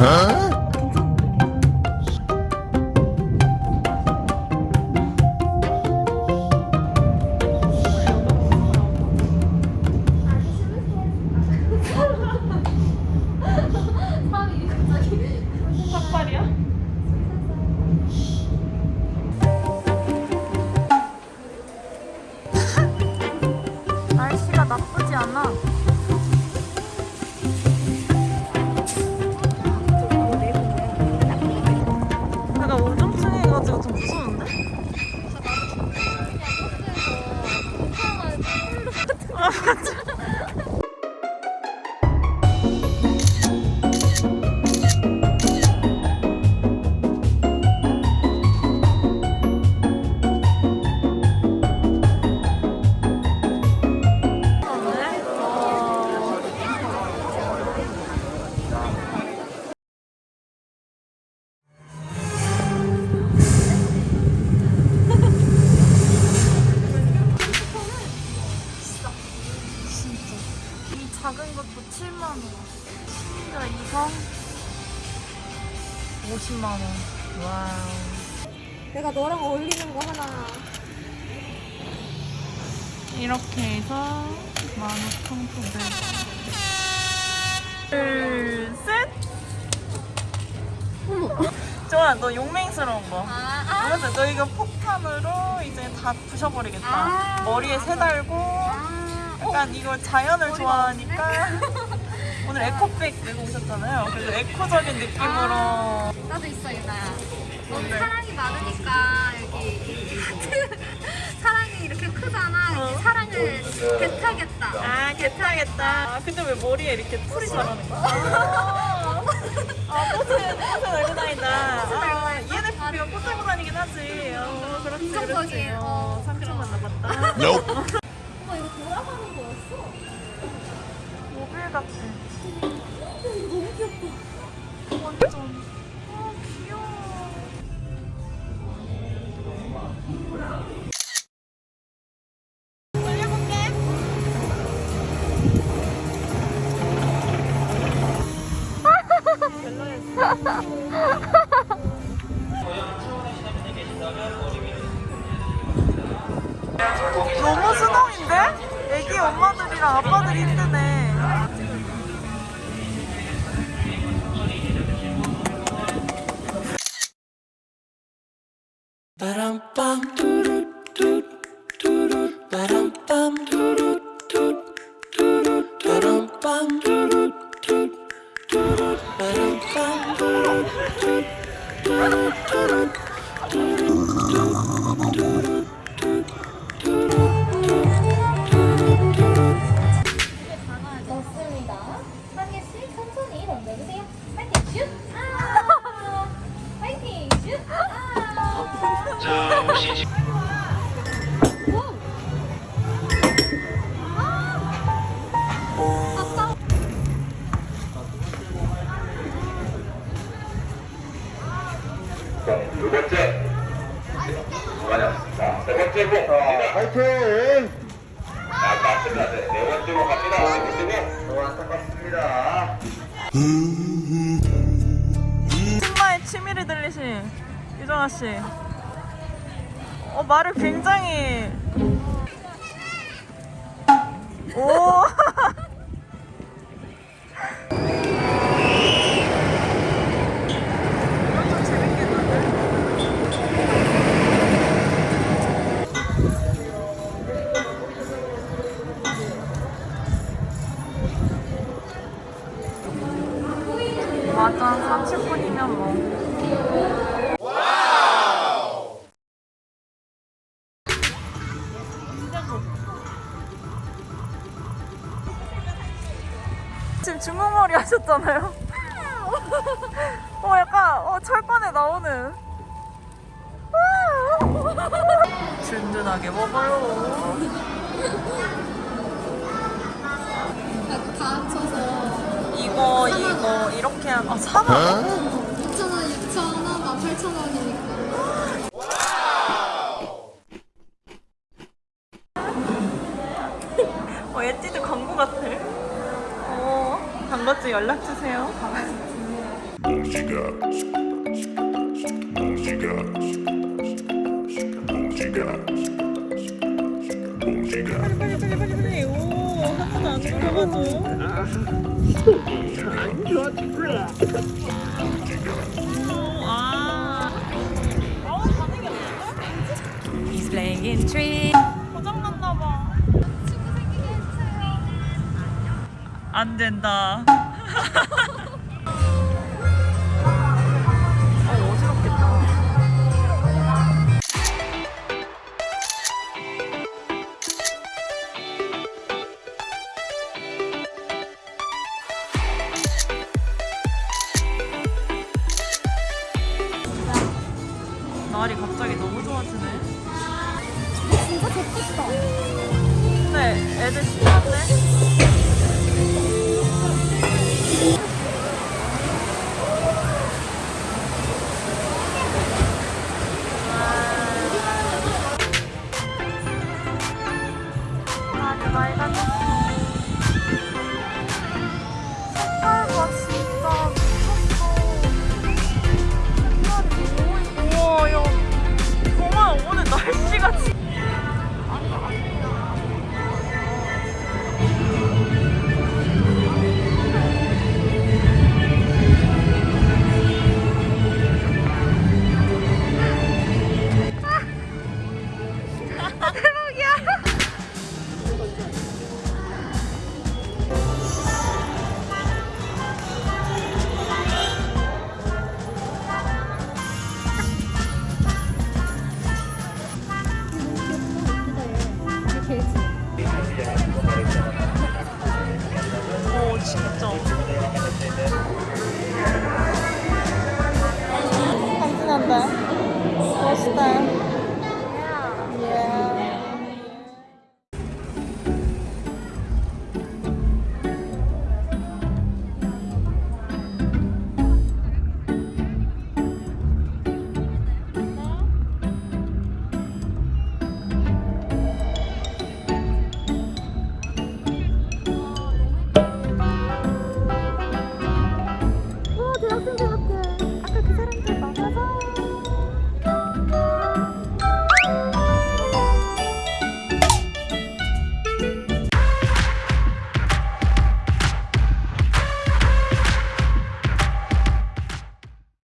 날 50만 원. 와우. 내가 너랑 어울리는 거 하나. 이렇게 해서 15,900원. 둘, 셋. 좋아, 너 용맹스러운 거. 아, 맞아, 너 이거 폭탄으로 이제 다 부셔버리겠다. 아. 머리에 새 달고. 아. 약간 이거 자연을 좋아하니까. 오늘 에코백 메고 오셨잖아요. 그래서 에코적인 느낌으로. 나도 있어, 유나야. 너무 뭔데? 사랑이 많으니까 여기 하트 사랑이 이렇게 크잖아. 어. 이 사랑을 배타겠다. 아, 괜찮겠다. 아, 근데 왜 머리에 이렇게 풀이 자라는 거야? 아, 꽃을, 꽃을 달고 다닌다. 달고 아, 다닌다? ENFP가 꽃 들고 다니긴 하지. 어, 그렇지, 그렇지. 어, 어, 상처만. 남았다. Nope. 엄마 이거 돌아가는 거였어? 모빌 같아. 너무. 너무 수동인데? 애기 엄마들이랑 아빠들이 힘드네. 맞습니다. 네, 네 번째 공 갑니다. 네 번째 공. 너무 안타깝습니다. 승마의 취미를 들리신 유정아 씨. 어 말을 굉장히 오. 30분이면 뭐. 지금 중국머리 하셨잖아요. 어, 약간 어, 철권에 나오는. 든든하게 먹어요. 다 합쳐서 이거 이거 이렇게 한 아, 4만 어, 단것즈 연락 주세요. 몽지가 빨리 빨리 빨리 빨리. 오, 한 번도 안. 아우, 반응이 없는데? He's playing in tree. 안 된다. 어. 날이 갑자기 너무 좋아지네. 진짜 좋겠다. 근데 애들 신났네. Bye.